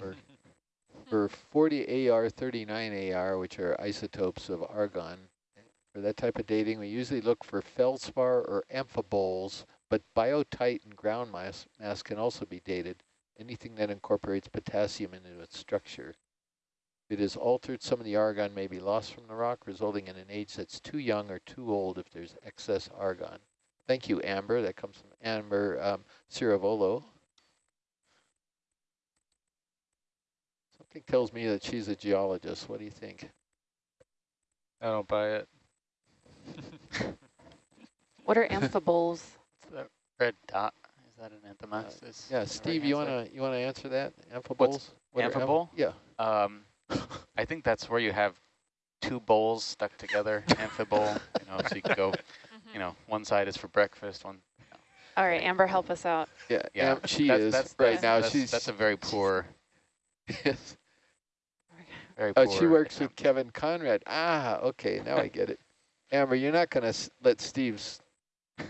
Or for 40 AR, 39 AR, which are isotopes of argon. For that type of dating, we usually look for feldspar or amphiboles, but biotite and ground mass, mass can also be dated, anything that incorporates potassium into its structure. If it is altered, some of the argon may be lost from the rock, resulting in an age that's too young or too old if there's excess argon. Thank you, Amber. That comes from Amber um, Ciravolo. Something tells me that she's a geologist. What do you think? I don't buy it. What are amphiboles? It's the red dot. Is that an anthomastus? Yeah, Steve, you wanna you wanna answer that? Amphiboles? What are amph- amphibole? Yeah. Um, I think that's where you have two bowls stuck together, amphibole, you know, so you can go, you know, one side is for breakfast, one, All right, Amber, help us out. Yeah, yeah. am- she that's, is that's, right that's, now. That's, she's that's a very poor, yes. very poor. Oh, she works with example. Kevin Konrad. Ah, okay, now I get it. Amber, you're not gonna s- let Steve's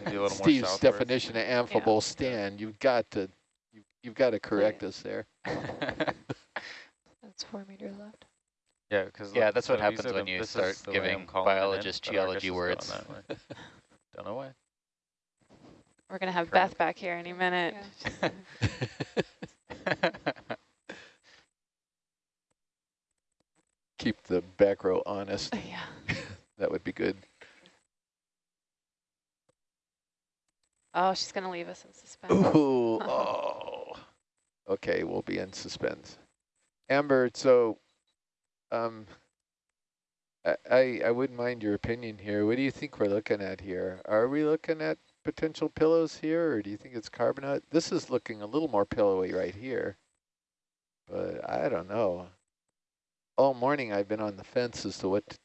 Maybe more Steve's definition of amphibole stand. You've got to you, you've got to correct us there. That's four meters left. Yeah, because Yeah, that's what happens when you start giving biologists geology words. Words. Don't know why. We're going to have Correct. Beth back here any minute. Keep the back row honest. yeah. That would be good. Oh, she's going to leave us in suspense. Ooh, oh. Okay, we'll be in suspense. Amber, so um, I, I wouldn't mind your opinion here. What do you think we're looking at here? Are we looking at potential pillows here, or do you think it's carbonate? This is looking a little more pillowy right here, but I don't know. All morning I've been on the fence as to what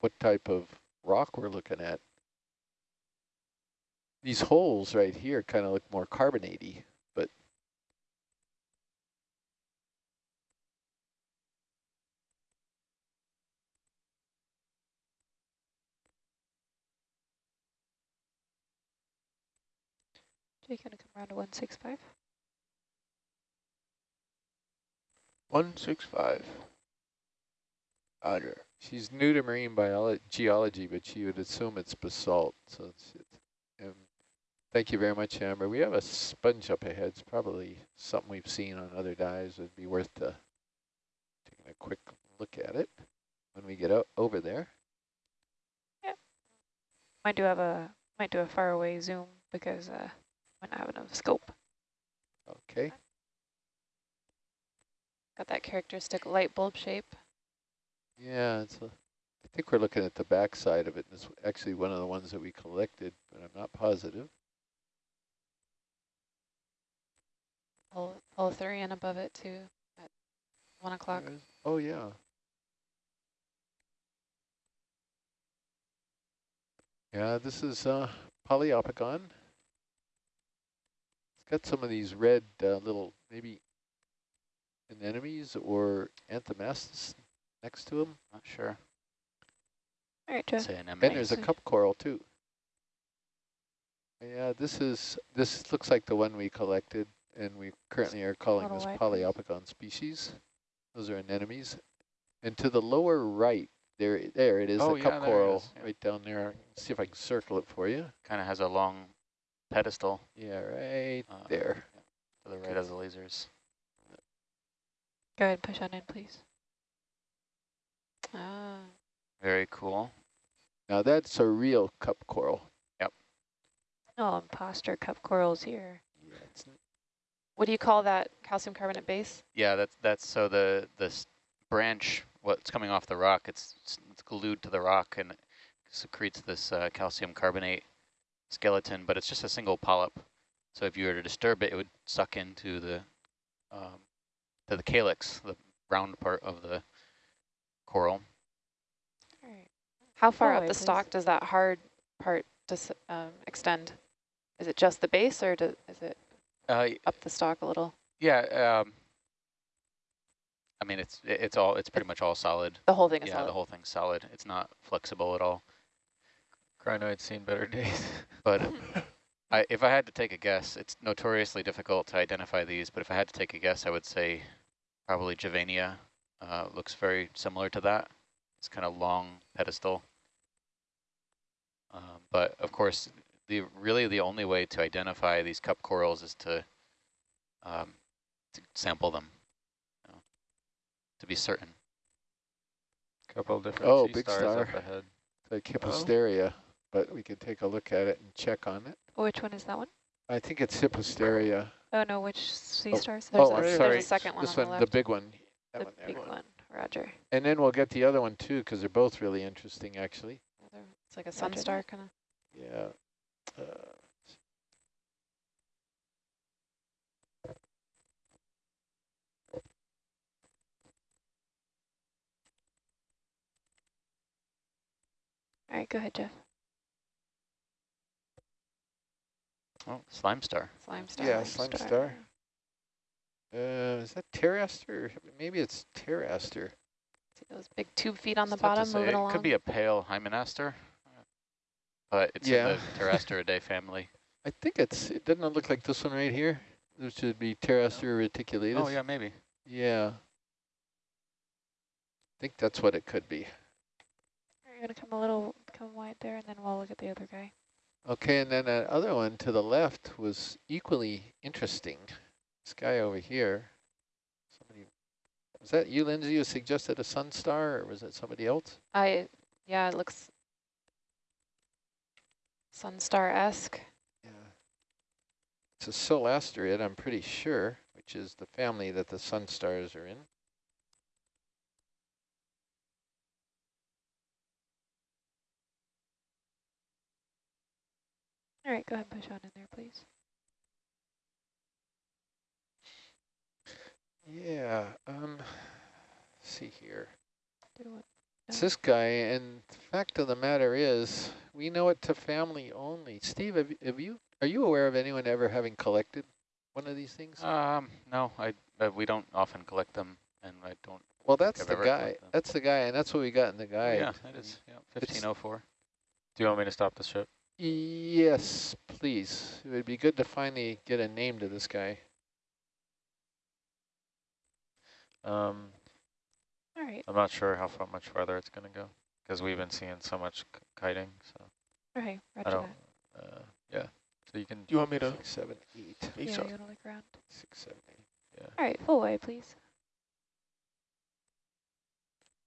what type of rock we're looking at. These holes right here kind of look more carbonatey, but Jake, gonna come around to 165? One six five. Roger. she's new to marine biology, geology, but she would assume it's basalt. So it's, it's um, thank you very much, Amber. We have a sponge up ahead. It's probably something we've seen on other dives. It'd be worth to taking a quick look at it when we get over there. Might do have a might do a far away zoom because uh not have enough scope. Okay. Got that characteristic light bulb shape. Yeah, it's a, I think we're looking at the back side of it. It's actually one of the ones that we collected, but I'm not positive. Pull, pull Thurian above it too at 1 o'clock. Oh, yeah. Yeah, this is uh, Poliopogon. It's got some of these red uh, little, maybe anemones or anthomastus next to them. Not sure. All right, Joe. And there's a cup coral too. Yeah, this is, this looks like the one we collected and we currently are calling this white one. Poliopogon species. Those are anemones. And to the lower right, there, there it is, Oh, the yeah, cup coral is, yeah. right down there. See if I can circle it for you. Kind of has a long pedestal Yeah, right Uh, there. to the right of the lasers. Go ahead, push on in, please. Ah, Very cool. Now that's a real cup coral. Yep. Oh, imposter cup corals here. Yeah, it's what do you call that calcium carbonate base? Yeah, that's that's so the this branch, what's coming off the rock, it's it's glued to the rock and secretes this uh, calcium carbonate skeleton, but it's just a single polyp. So if you were to disturb it, it would suck into the um, to the calyx, the round part of the coral. All right. How far Go up away, the please. stalk does that hard part dis um, extend? Is it just the base or do, is it Uh, up the stalk a little? yeah. Um, I mean, it's it's all it's pretty much all solid. The whole thing is Yeah, solid. the whole thing's solid. It's not flexible at all. Crinoid's seen better days. But I, if I had to take a guess, it's notoriously difficult to identify these, but if I had to take a guess, I would say probably Javania uh, looks very similar to that. It's kind of long pedestal. Um, but of course, the really the only way to identify these cup corals is to, um, to sample them, you know, to be certain. Couple different Oh, sea big stars star. up ahead. like Hippasteria, but we could take a look at it and check on it. Which one is that one? I think it's Hippasteria. Oh no, which sea Oh, stars? There's, oh, a, I'm there's a second one this on one, the the left. big one. That the one there. big one, Roger. And then we'll get the other one too, because they're both really interesting, actually. Another- It's like a Roger sunstar kind of. Yeah. Uh, All right, go ahead, Jeff. Oh, slime star. Slime star. Yeah, slime star. Uh, is that pteraster? Maybe it's pteraster. See those big tube feet on the It's tough to bottom say. moving it along. could be a pale hymenaster, but it's Yeah. in the Pterasteridae family. I think it's, it doesn't look like this one right here? This should be pteraster reticulatus. Oh yeah, maybe. Yeah. I think that's what it could be. You're you gonna come a little, come wide there, and then we'll look at the other guy. Okay, and then that other one to the left was equally interesting. This guy over here. Somebody, was that you, Lindsay, who suggested a sun star, or was it somebody else? I, yeah, it looks sun star-esque. Yeah. It's a Solasterid, I'm pretty sure, which is the family that the sun stars are in. All right, go ahead and push on in there, please. Yeah, um, let's see here. Do. It's this guy, and the fact of the matter is, we know it to family only. Steve, have, have you, are you aware of anyone ever having collected one of these things? Um, no, I uh, we don't often collect them, and I don't. well, that's the guy. That's the guy, and that's what we got in the guide. yeah, that is. Yeah, fifteen oh four. Do you want me to stop the ship? Yes, please. It would be good to finally get a name to this guy. Um, All right, I'm not sure how far much farther it's going to go because we've been seeing so much k- kiting. So all right, I don't. that. Uh, yeah. So you can. Do you want me to? Six, seven, eight. Face Yeah, off? you wanna look around? Six, seven, eight. Yeah. All right, full way, please.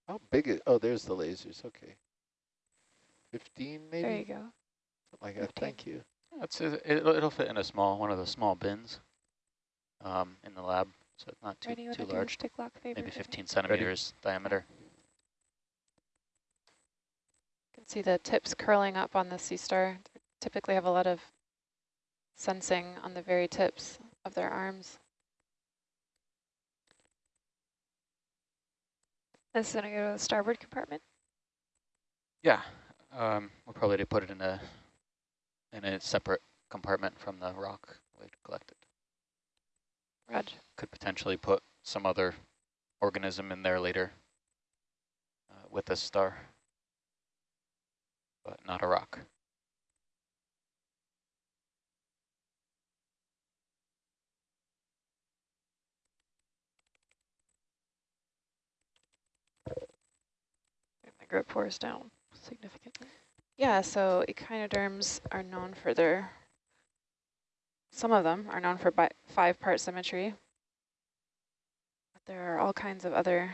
How big is, oh, there's the lasers, okay. Fifteen, maybe? There you go. Something like that, 15. thank you. It's it, it'll, it'll fit in a small one of the small bins, um, in the lab, so it's not too Ready, too large. stick lock favor? Maybe for me? 15 centimeters diameter. You can see the tips curling up on the sea star. They typically have a lot of sensing on the very tips of their arms. This is gonna go to the starboard compartment. Yeah, um, we'll probably put it in a in a separate compartment from the rock we collected. Roger. Could potentially put some other organism in there later uh, with a star, but not a rock. The grip force down significantly. Yeah, so echinoderms are known for their, some of them are known for bi five-part symmetry. But there are all kinds of other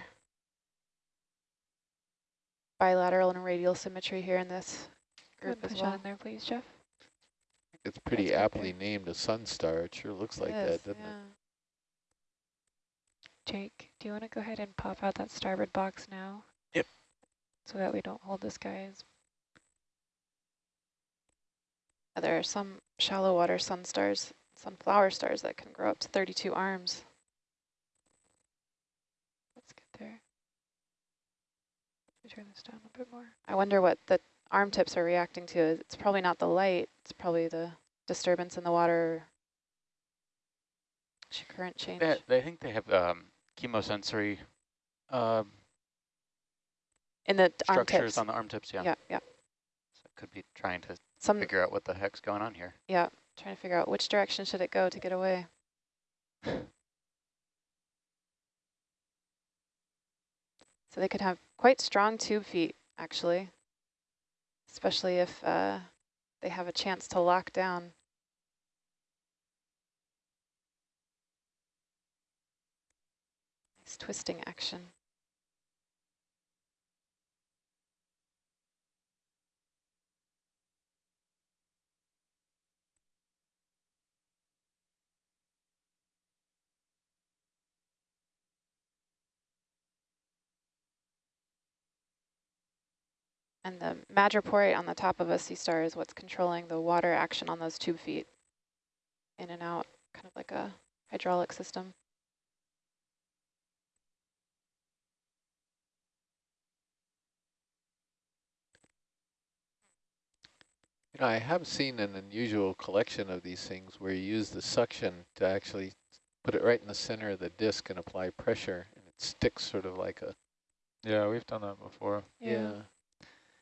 bilateral and radial symmetry here in this group and as push on well. in there, please, Jeff. It's pretty That's aptly there. named a sun star, it sure looks like It that, is, doesn't it? Jake, do you want to go ahead and pop out that starboard box now? Yep. So that we don't hold this guy as Uh, There are some shallow water sun stars, sunflower stars that can grow up to 32 arms. Let's get there. Let me turn this down a bit more. I wonder what the arm tips are reacting to. It's probably not the light, it's probably the disturbance in the water, current change. They, they think they have um, chemosensory um, In the arm structures tips. on the arm tips. Yeah, yeah, yeah. So it could be trying to Some, figure out what the heck's going on here. yeah, trying to figure out which direction should it go to get away. So they could have quite strong tube feet, actually, especially if uh, they have a chance to lock down. Nice twisting action. And the madreporite on the top of a sea star is what's controlling the water action on those tube feet. In and out, kind of like a hydraulic system. You know, I have seen an unusual collection of these things where you use the suction to actually put it right in the center of the disc and apply pressure, and it sticks sort of like a Yeah, we've done that before. yeah.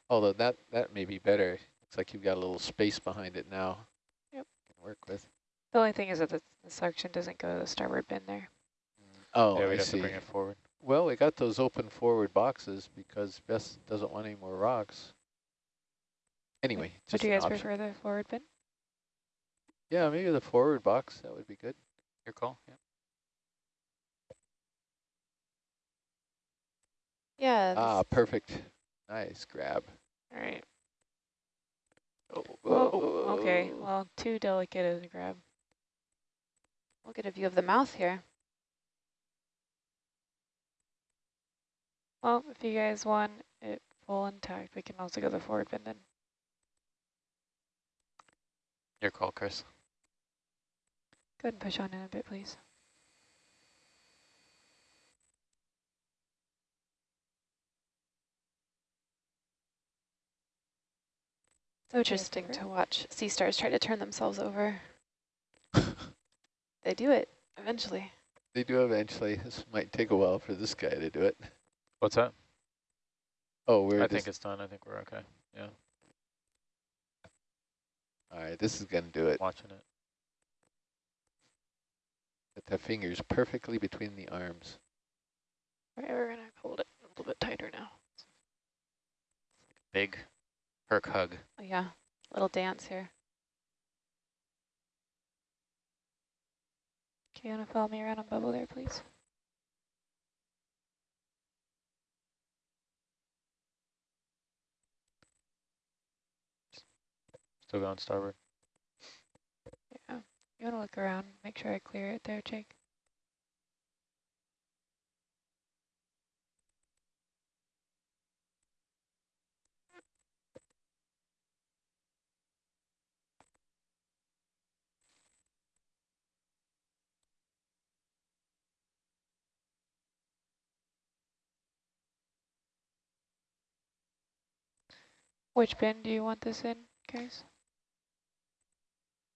Although that that may be better. Looks like you've got a little space behind it now. Yep. Can work with. The only thing is that the, the suction doesn't go to the starboard bin there. Oh, yeah, I we'd have see. to bring it forward. Well, we got those open forward boxes because Beth doesn't want any more rocks. Anyway, Would you guys option. prefer the forward bin? Yeah, maybe the forward box. That would be good. Your call. Yeah. Yeah. Ah, perfect. Nice grab. All right. Oh, Whoa, okay, well, too delicate as a grab. we'll get a view of the mouth here. Well, if you guys want it full intact, we can also go the forward bin then. Your call, Chris. Go ahead and push on in a bit, please. Oh, so interesting to watch sea stars try to turn themselves over. They do it eventually. They do eventually. This might take a while for this guy to do it. What's that? Oh, we're I think it's done. I think we're okay. Yeah, all right. This is gonna do it. watching it. Put the fingers perfectly between the arms. All right, we're gonna hold it a little bit tighter now. Big Hug. Oh, yeah, little dance here. Okay, you wanna follow me around on bubble there, please? Still going starboard. Yeah. You wanna look around, make sure I clear it there, Jake. Which bin do you want this in, guys?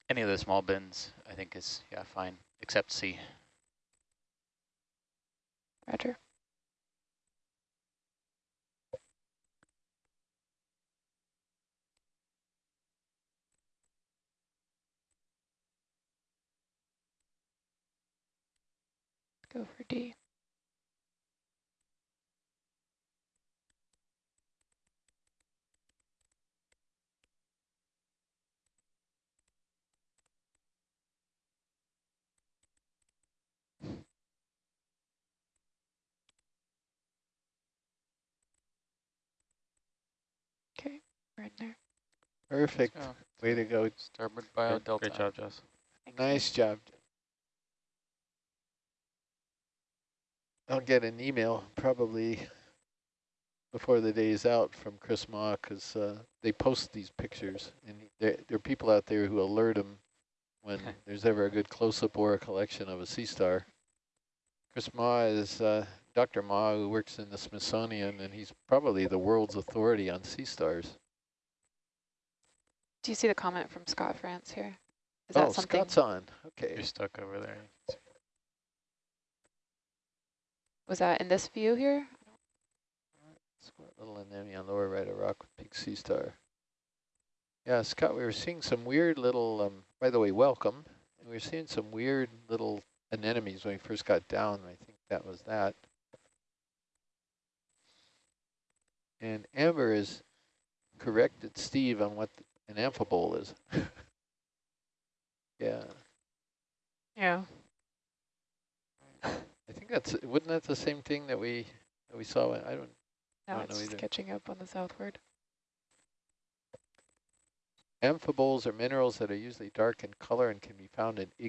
Any of the small bins, I think is, yeah, fine, except C. Roger. Go for D. Okay, there. Perfect. Way to go. starboard bio Great, delta. great job, Jess. Thanks. Nice job. I'll get an email probably before the day is out from Chris Mah because uh, they post these pictures and there, there are people out there who alert him when there's ever a good close-up or a collection of a sea star. Chris Mah is uh, Dr. Mah who works in the Smithsonian and he's probably the world's authority on sea stars. Do you see the comment from Scott France here? Is oh, that something? Scott's on. Okay. You're stuck over there. Was that in this view here? Squat little anemone on lower right of rock with big sea star. Yeah, Scott, we were seeing some weird little, um, by the way, welcome. We were seeing some weird little anemones when we first got down. I think that was that. And Amber has corrected Steve on what an amphibole is. yeah, Yeah. I think that's, wasn't that the same thing that we, that we saw? I don't, Now don't it's know either. catching up on the southward. Amphiboles are minerals that are usually dark in color and can be found in